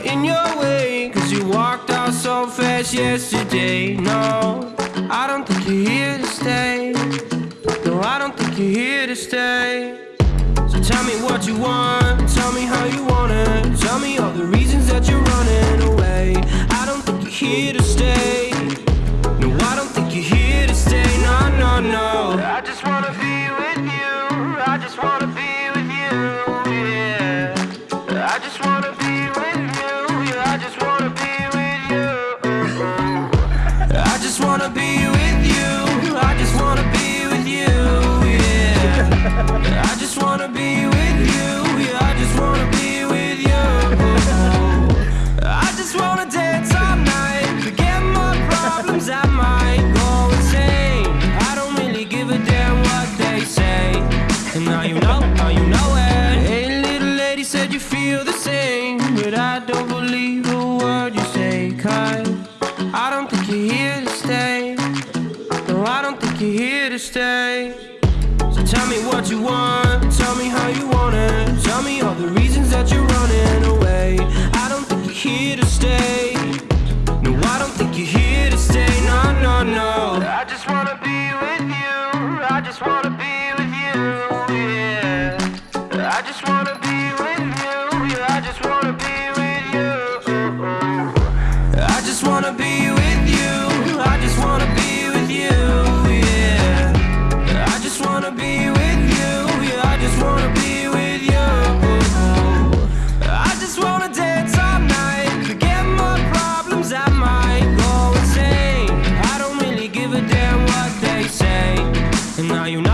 in your way Cause you walked out so fast yesterday. No, I don't think you're here to stay. No, I don't think you're here to stay. So tell me what you want Tell me how you want it. Tell me all the reasons that you're running away. I don't think you're here to stay now you know, now you know it. Hey, little lady said you feel the same. But I don't No, I don't think you're here to stay. So tell me what you want, tell me how you want it. Tell me all the reasons that you're running away. I don't think you're here to stay. No, I don't think you're here to stay. No, no, no. I just wanna be with you. I just wanna be with you. Yeah. I just wanna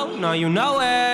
know, now you know it.